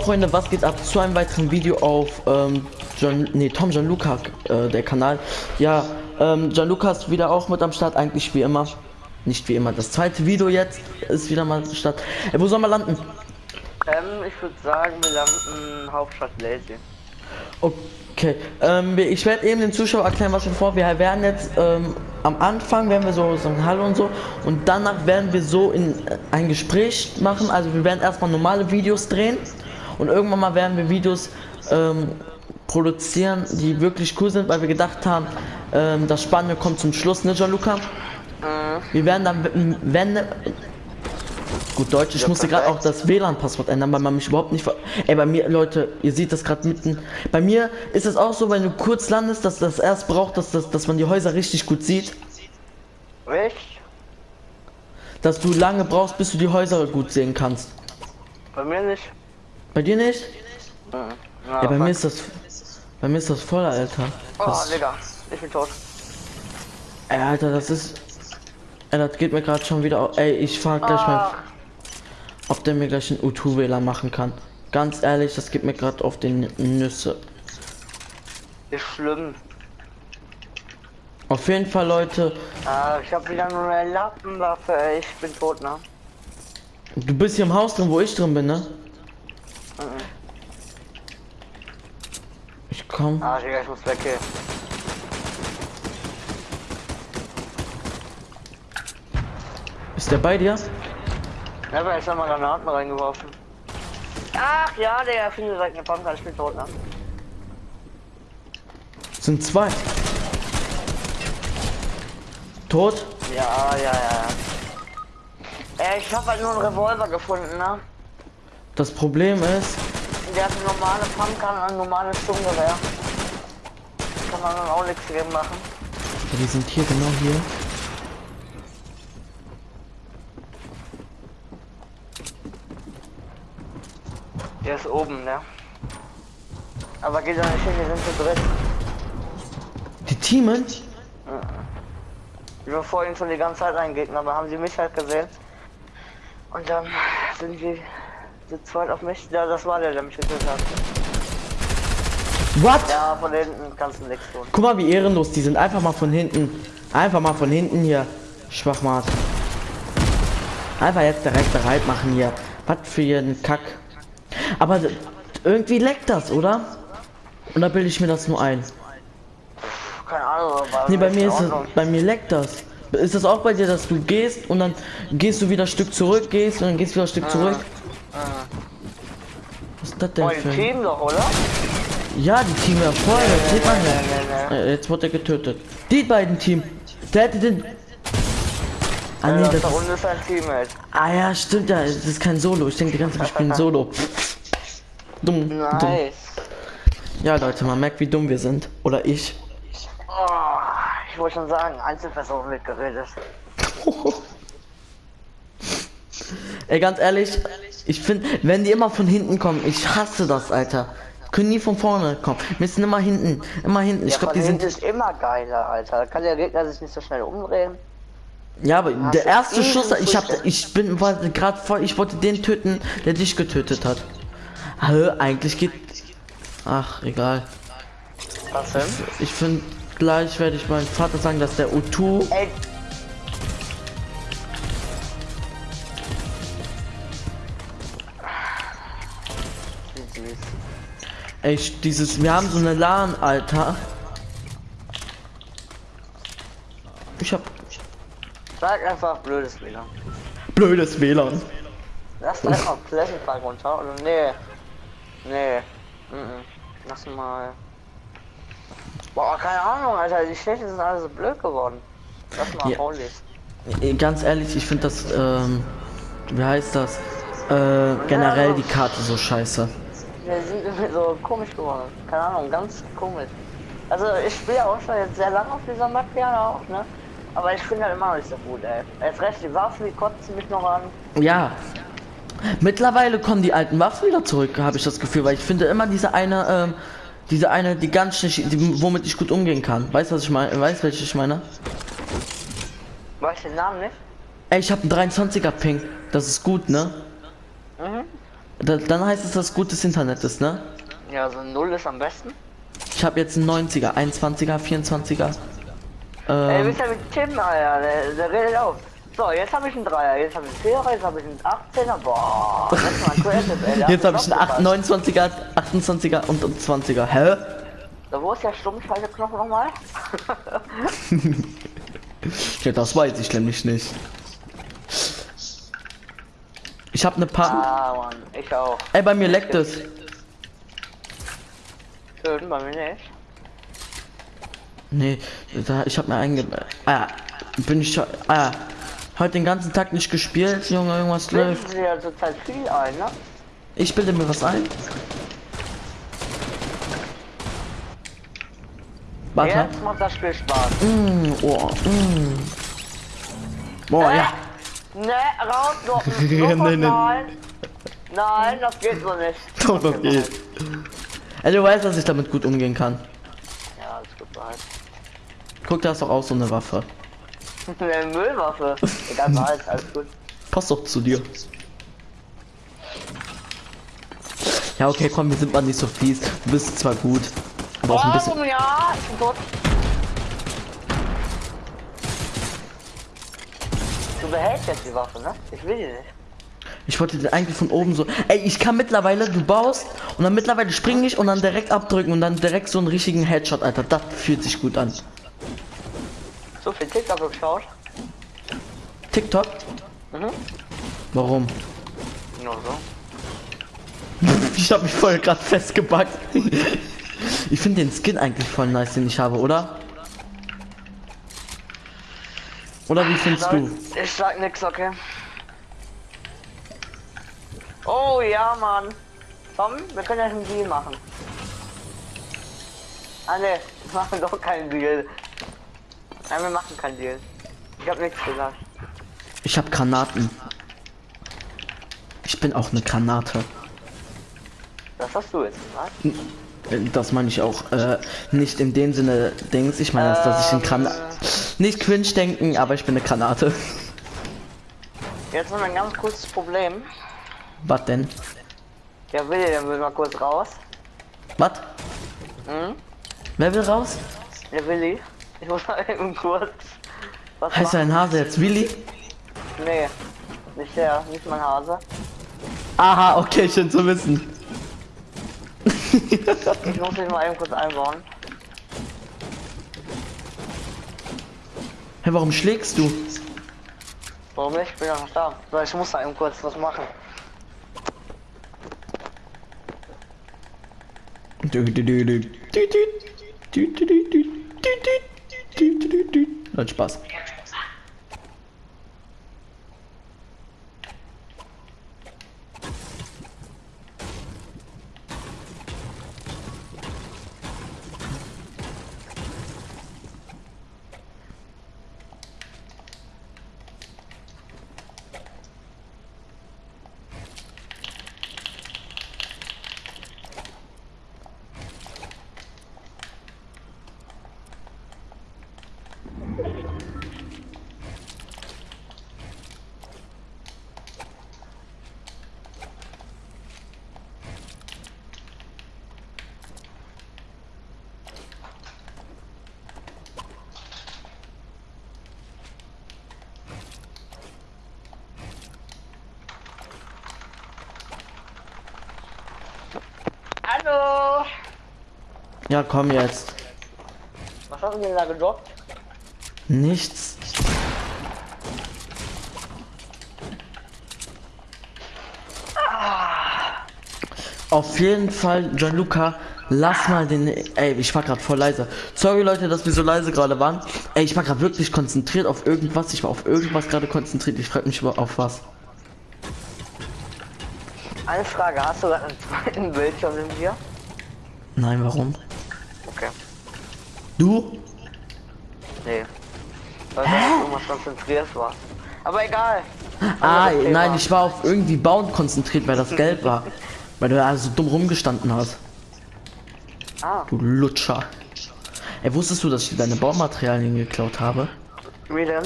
Freunde, was geht ab zu einem weiteren Video auf ähm, John, nee, Tom Gianluca, äh, der Kanal. Ja, ähm, Gianluca ist wieder auch mit am Start, eigentlich wie immer. Nicht wie immer. Das zweite Video jetzt ist wieder mal Start. Ey, wo soll man landen? Ähm, ich würde sagen, wir landen Hauptstadt Lazy. Okay, ähm, ich werde eben den Zuschauer erklären, was wir vor. Wir werden jetzt ähm, am Anfang werden wir so sagen Hallo und so und danach werden wir so in äh, ein Gespräch machen. Also wir werden erstmal normale Videos drehen und irgendwann mal werden wir Videos ähm, produzieren, die wirklich cool sind, weil wir gedacht haben, ähm, das Spannende kommt zum Schluss, ne, Gianluca? Wir werden dann, wenn, gut Deutsch, ich Ja, musste gerade auch das WLAN-Passwort ändern, weil man mich überhaupt nicht ver Ey, bei mir, Leute, ihr seht das gerade mitten. Bei mir ist es auch so, wenn du kurz landest, dass das erst braucht, dass, das, dass man die Häuser richtig gut sieht. Echt? Dass du lange brauchst, bis du die Häuser gut sehen kannst. Bei mir nicht. Bei dir nicht? Mhm. Ja, bei mir ist das. Bei mir ist das voll, Alter. Oh, Das, Digga, ich bin tot. ey, Alter, das ist. Ey, das geht mir gerade schon wieder. au- Ey, ich frag gleich mal, Ah, ob der mir gleich einen U2-Wähler machen kann. Ganz ehrlich, das geht mir gerade auf den Nüsse. ist schlimm. Auf jeden Fall, Leute, Ah, ich habe wieder nur eine Lappenwaffe, ey. Ich bin tot, ne? du bist hier im Haus drin, wo ich drin bin, ne? Ich komm. Ah, Digga, ich muss weg hier. Ist der bei dir? Ich habe jetzt nochmal Granaten reingeworfen. Ach ja, der findet direkt eine Pumpgun, ich bin tot, ne? Sind zwei. Tot? Ja, ja, ja. Ey, ich habe halt nur einen Revolver gefunden, ne? Das Problem ist, Der hat eine normale Pumpgun und ein normales Sturmgewehr. Kann man dann auch nichts gegen machen. ja, die sind hier genau hier. Der ist oben, ne? Aber geht doch nicht hin, wir sind zu dritt. Die Teamen? Wir verfolgen schon die ganze Zeit einen Gegner, aber haben sie mich halt gesehen. Und dann sind sie zu zweit auf mich. Ja, das war der, der mich getötet hat. What? Ja, von hinten kannst du nichts tun. Guck mal, wie ehrenlos die sind. Einfach mal von hinten. Einfach mal von hinten hier. Schwachmat. Einfach jetzt direkt bereit machen hier. Was für einen Kack. Aber irgendwie leckt das, oder? Oder bilde ich mir das nur ein? Keine Ahnung, Nee, bei mir ist es, bei mir leckt das. Ist das auch bei dir, dass du gehst und dann gehst du wieder ein Stück zurück, gehst und dann gehst du wieder ein Stück zurück? Was ist das denn Oh, für. Team doch, oder? Ja, die Team ja voll, das sieht man ja. Äh, Jetzt wurde er getötet. Die beiden Team. Der hätte den... Ah Ja, nee, das das da ist... ist ein Teammate. Ah ja, stimmt ja, das ist kein Solo. Ich denke die ganze Zeit, ich ein Solo. Dumm, dumm. Nice. Ja, Leute, man merkt, wie dumm wir sind. Oder ich. Oh, ich wollte schon sagen, Einzelperson wird geredet. Ey, ganz ehrlich, ich finde, wenn die immer von hinten kommen, ich hasse das, Alter. Können nie von vorne kommen. Müssen immer hinten, immer hinten. Ich Ja, glaube, die sind. ist immer geiler, Alter. Da kann der Gegner sich nicht so schnell umdrehen. Ja, aber der du erste Schuss, ich hab, Früchte? ich bin gerade voll, ich wollte den töten, der dich getötet hat. Hä, eigentlich geht. Ach, egal. Was denn? Ich finde, gleich werde ich meinem Vater sagen, dass der U2. Ey. Ey, ich- dieses, wir haben so eine LAN, Alter. Ich hab Sag einfach blödes WLAN. blödes WLAN. Lass Pleasant Park runter, oder? Nee. Nee. Mhm. Lass mal. Boah, keine Ahnung, Alter. Die Städte sind alle so blöd geworden. Lass mal Ja. Holy. Ey, Ganz ehrlich, ich finde das, ähm, wie heißt das? Äh, generell die Karte so scheiße. Wir sind irgendwie so komisch geworden. Keine Ahnung, ganz komisch. Also ich spiele auch schon jetzt sehr lange auf dieser Map gerne auch, ne? Aber ich finde halt immer noch nicht so gut, ey. Jetzt recht die Waffen, die kotzen mich noch an. Ja. Mittlerweile kommen die alten Waffen wieder zurück, habe ich das Gefühl, weil ich finde immer diese eine, ähm, diese eine, die ganz schnell, die, womit ich gut umgehen kann. Weißt du, was ich meine? Weißt welche ich meine? Weiß den Namen nicht? Ey, ich habe einen 23er Ping. Das ist gut, ne? Mhm. Da, dann heißt es, dass gutes Internet ist, ne? Ja, so ein Null ist am besten. Ich habe jetzt einen 90er, 21er, 24er. Ey, Ähm, bist ja mit Tim, Alter, der, der redet auf. So, jetzt habe ich einen Dreier, jetzt habe ich einen Vierer, jetzt habe ich einen 18er. Boah, das ist mal creative, ey. jetzt habe ich einen 8, aufgepasst. 29er, 28er und einen 20er. Hä? So, wo ist der Stummschalteknopf nochmal? Ja, das weiß ich nämlich nicht. Ich habe eine paar. ah, Mann, ich auch. Ey, bei mir leckt es. Schön, bei mir nicht. Nee, da, ich habe mir einge... Ah, bin ich schon... Ah, heute den ganzen Tag nicht gespielt, Junge, irgendwas Bilden läuft. sie ja zurzeit viel ein, ne? Ich bilde mir was ein. Warte. Jetzt macht das Spiel Spaß. Mm, oh, mm. Boah, ja. Ne, raus, noch, Nee, noch nee, nee. nein. Nein, das geht so nicht. Doch, das geht. Ey, du weißt, dass ich damit gut umgehen kann. Ja, alles gut behalt. Guck, da ist doch auch so eine Waffe. Eine Müllwaffe. Egal, behalt, alles gut. Passt doch zu dir. Ja, okay, komm, wir sind mal nicht so fies. Du bist zwar gut, aber auch ein bisschen... Warum ja? Ich bin tot. Behältst jetzt die Waffe, ne? Ich will die nicht. Ich wollte den eigentlich von oben so. Ey, ich kann mittlerweile, du baust und dann mittlerweile springe ich und dann direkt abdrücken und dann direkt so einen richtigen Headshot, Alter. Das fühlt sich gut an. So viel TikTok geschaut. TikTok? Mhm. Warum? Nur so. Ich habe mich voll gerade festgebackt. Ich finde den Skin eigentlich voll nice, den ich habe, oder? Oder wie findest du? Ich sag nix, okay. Oh ja, Mann. Komm, wir können ja einen Deal machen. Ah ne, wir machen doch keinen Deal. Nein, wir machen keinen Deal. Ich hab nichts gesagt. Ich habe Granaten. Ich bin auch eine Granate. Das hast du jetzt gesagt. Äh, Das meine ich auch äh, nicht in dem Sinne Dings. Ich meine, dass ich ein Granate. Nicht cringe denken, aber ich bin eine Granate. Jetzt haben wir ein ganz kurzes Problem. Was denn? Der Willi, der will mal kurz raus. Was? Hm? Wer will raus? Der Willi. Ich muss mal eben kurz. Was Heißt dein Hase jetzt Willi? Nee, nicht der, nicht mein Hase. Aha, okay, schön zu wissen. Ich muss mich mal eben kurz einbauen. Hey, warum schlägst du? Warum nicht? Ich bin ja noch da. So, ich muss da eben kurz was machen. Hat Spaß. Hallo! Ja, komm jetzt. Was hast du denn da gedroppt? Nichts. Auf jeden Fall, Gianluca, lass mal den. Ey, ich war gerade voll leise. Sorry Leute, dass wir so leise gerade waren. Ey, ich war gerade wirklich konzentriert auf irgendwas. Ich war auf irgendwas gerade konzentriert. Ich frag mich über auf was. Eine Frage, hast du gerade einen zweiten Bildschirm in dir? Nein, warum? Okay. Du? Nee. Weil du auf irgendwas konzentriert warst. Aber egal. Ah, nein, ich war auf irgendwie Bauen konzentriert, weil das gelb war. Weil du da so dumm rumgestanden hast. Ah, Du Lutscher. Ey, wusstest du, dass ich deine Baumaterialien geklaut habe? wie denn?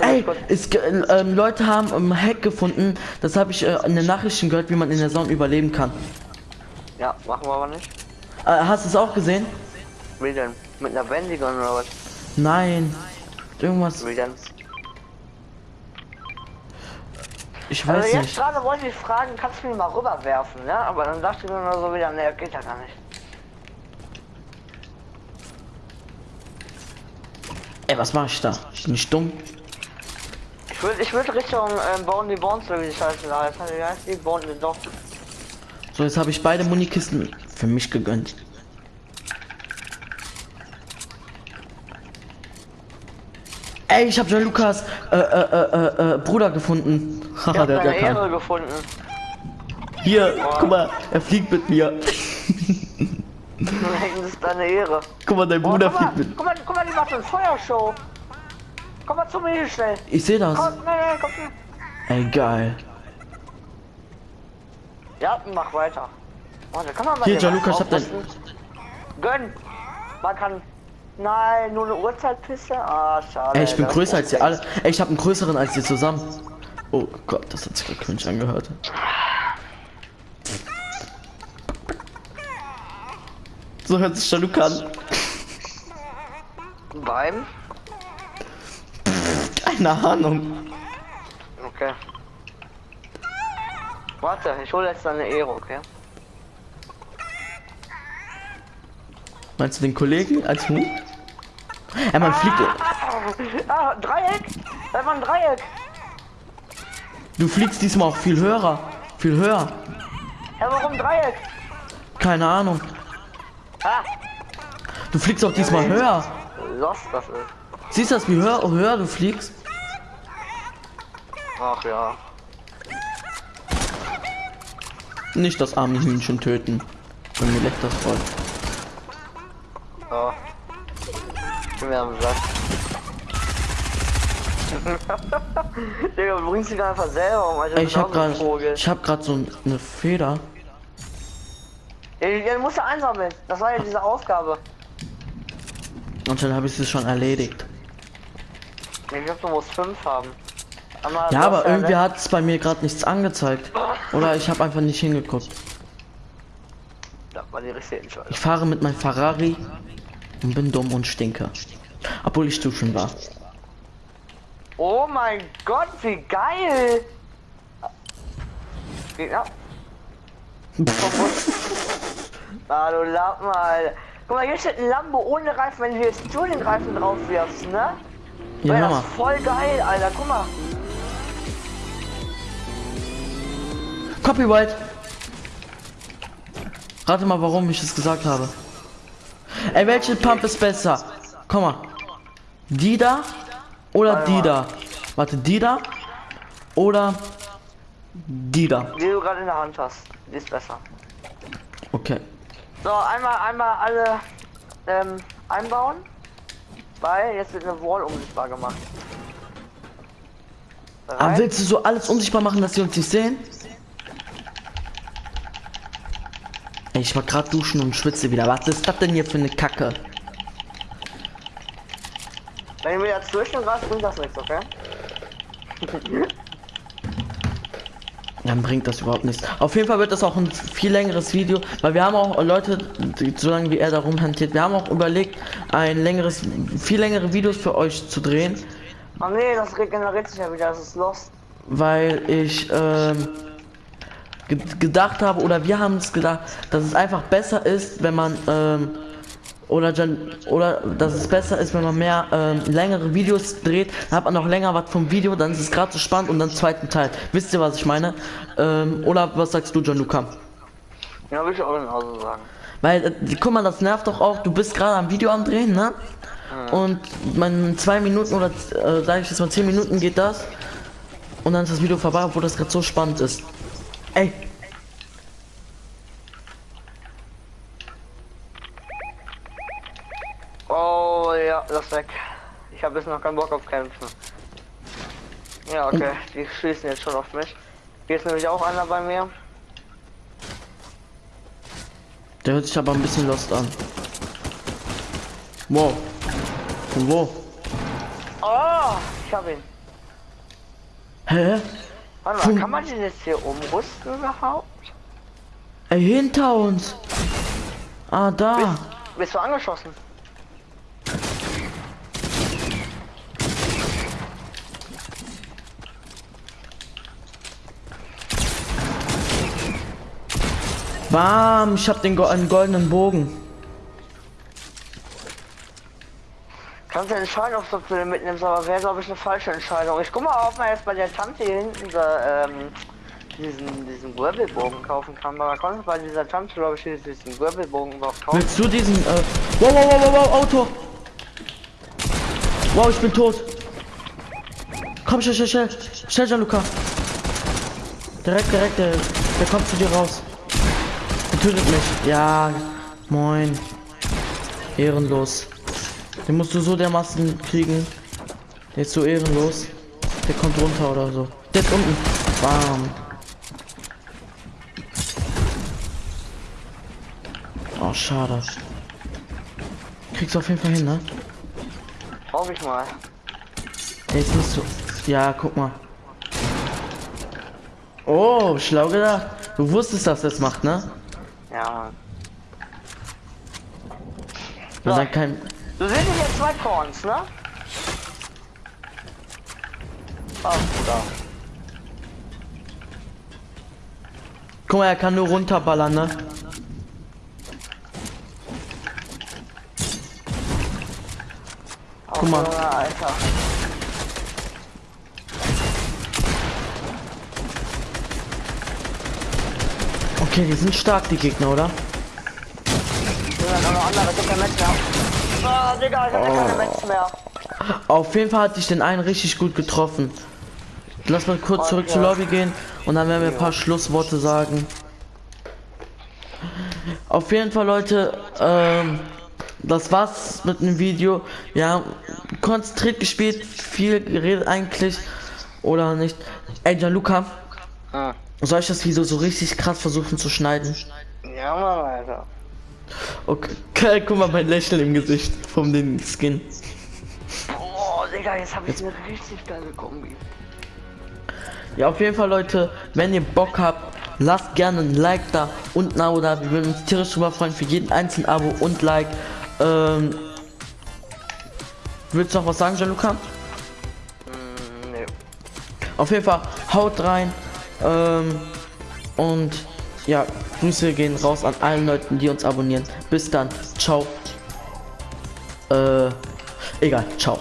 Ey, es, ge- ähm, Leute haben einen Hack gefunden, das habe ich äh, in den Nachrichten gehört, wie man in der Zone überleben kann. Ja, machen wir aber nicht. Äh, hast du es auch gesehen? Wie denn? Mit einer Bändigung oder was? Nein. Irgendwas, Wie denn? ich Also weiß jetzt nicht. gerade wollte ich fragen, kannst du mich mal rüberwerfen, ne? Aber dann dachte ich mir nur so wieder, ne, geht ja gar nicht. Ey, was mache ich da? Bin ich dumm? Ich würde ich würd Richtung ähm, Bone the Bones wie die Scheiße da heißt. Wie heißt die? Bone Dog. So, jetzt habe ich beide Munikisten für mich gegönnt. Ey, ich habe Lukas äh, äh, äh, äh, Bruder gefunden. Haha, der hat ja. Ehre gefunden. Hier, guck mal, er fliegt mit mir. das ist deine Ehre. Guck mal, dein Oh, Bruder guck, mal, fliegt mit. guck mal, guck mal, die macht eine Feuershow. Komm mal zu mir hier schnell. Ich sehe das. Komm, nein, nein, komm. Ey, geil. Ja, mach weiter. Warte, kann man mal Hier, Gianluca, ich hab dein-? Gönn. Man kann. Nein, nur eine Uhrzeitpiste? Ah, schade. Ey, ich bin größer als ihr alle. Ey, ich habe einen größeren als ihr zusammen. Oh Gott, das hat sich cringe angehört. So hört sich Jaluk an. Beim? Keine Ahnung. Okay. Warte, ich hole jetzt deine Ehre, okay? Meinst du den Kollegen als Hund? Ey, man fliegt. Ah, Dreieck! Da war ein Dreieck! Du fliegst diesmal auch viel höher. Viel höher. Ja, warum Dreieck? Keine Ahnung. Ah, Du fliegst auch diesmal höher. lost das ist. Siehst du das, wie höher, höher du fliegst? Ach ja. Nicht das arme Hühnchen töten. Und mir leckt das voll. Ich bin mir am Sack. Digga, du bringst dich einfach selber um. Ey, du ich hab Vogel. ich hab grad so eine Feder. Ja, du musst ja einsammeln. Das war ja diese Aufgabe. Und dann habe ich es schon erledigt. Ich glaube, du musst fünf haben. Einmal Ja, aber irgendwie ne? hat es bei mir gerade nichts angezeigt. Oder ich habe einfach nicht hingeguckt. Ich fahre mit meinem Ferrari und bin dumm und stinke. Obwohl ich duschen war. Oh mein Gott, wie geil! Gegner. ah, du Lappen, Alter. Guck mal, hier steht ein Lambo ohne Reifen, wenn du jetzt Tuning-Reifen drauf wirfst, ne? Ja, Wäre das voll geil, Alter. Guck mal. Copyright. Rate mal, warum ich es gesagt habe. Ey, welche Pump ist besser? Komm mal. Die da oder die da? Warte, die da oder die da? Die du gerade in der Hand hast. Die ist besser. Okay. So, einmal, einmal alle ähm, einbauen. Weil jetzt wird eine Wall unsichtbar gemacht. Aber Bereit? willst du so alles unsichtbar machen, dass sie uns nicht sehen? Ey, ich war gerade duschen und schwitze wieder. Was ist das denn hier für eine Kacke? Wenn du wieder zwischen greifst, bringt das nichts, okay? Dann bringt das überhaupt nichts. Auf jeden Fall wird das auch ein viel längeres Video, weil wir haben auch Leute, die, solange wie er da rumhantiert, wir haben auch überlegt, ein längeres, viel längere Videos für euch zu drehen, Oh nee, das regeneriert sich ja wieder, das ist lost. weil ich ähm, ge gedacht habe, oder wir haben es gedacht, dass es einfach besser ist, wenn man ähm, oder oder dass es besser ist, wenn man mehr ähm, längere Videos dreht, dann hat man noch länger was vom Video, dann ist es gerade so spannend und dann zweiten Teil. Wisst ihr, was ich meine? Ähm, oder was sagst du, John Luca? Ja, würde ich auch genauso sagen. Weil, äh, guck mal, das nervt doch auch. Du bist gerade am Video am Drehen, ne? Und man zwei Minuten oder äh, sag ich jetzt mal zehn Minuten geht das. Und dann ist das Video vorbei, obwohl das gerade so spannend ist. Ey, Oh ja, das ist weg. Ich habe jetzt noch keinen Bock auf Kämpfen. Ja, okay, die schießen jetzt schon auf mich. Hier ist nämlich auch einer bei mir. der hört sich aber ein bisschen lost an. Wow. Von wo? Oh, Ich hab ihn. Hä? Warte mal, kann man den jetzt hier umrüsten überhaupt? Ey, hinter uns. Ah, da. Bist du angeschossen? Bam, ich hab den go einen goldenen Bogen. Kannst du entscheiden, ob du den mitnimmst, aber wäre glaube ich eine falsche Entscheidung. Ich guck mal, ob man jetzt bei der Tante hier hinten da, ähm, diesen, diesen Wirbelbogen kaufen kann. Aber konnte bei dieser Tante glaube ich diesen Wirbelbogen überhaupt kaufen. Willst du diesen, äh, wow, wow, wow, wow, wow, Auto. Wow, ich bin tot. Komm, schnell, schnell, schnell, schnell, Gianluca. Direkt, direkt, der, der kommt zu dir raus. Der tötet mich. Ja, moin. Ehrenlos. Den musst du so dermaßen kriegen. Der ist so ehrenlos. Der kommt runter oder so. Der ist unten. Bam. Oh, schade. Kriegst du auf jeden Fall hin, ne? Hoffe ich mal. Der ist nicht so. Ja, guck mal. Oh, schlau gedacht. Du wusstest, dass das macht, ne? Ja. Und dann kein. Du siehst hier zwei Corns, ne? Oh, da. Guck mal, er kann nur runterballern, ne? Guck mal. Alter. Okay, die sind stark, die Gegner, oder? Ja, noch andere, Ah, Digga, ich hab oh. keine Match mehr. Auf jeden Fall hatte ich den einen richtig gut getroffen. Lass mal kurz zurück zur Lobby gehen und dann werden wir ein paar Schlussworte sagen. Auf jeden Fall, Leute, ähm, das war's mit dem Video. Ja, konzentriert gespielt, viel geredet eigentlich oder nicht. Ey, Gianluca, Ah. soll ich das Video so richtig krass versuchen zu schneiden? Ja, Mann, Alter. Okay, guck mal mein Lächeln im Gesicht von den Skin. Oh, Digga, jetzt hab ich eine richtig geile Kombi. Ja, auf jeden Fall, Leute, wenn ihr Bock habt, lasst gerne ein Like da und ein Abo da. Wir würden uns tierisch drüber freuen für jeden einzelnen Abo und Like. Ähm, willst du noch was sagen, Gianluca? Mm, nee. Auf jeden Fall, haut rein. Ähm, und ja, Grüße gehen raus an allen Leuten, die uns abonnieren. Bis dann. Ciao. Äh, egal. Ciao.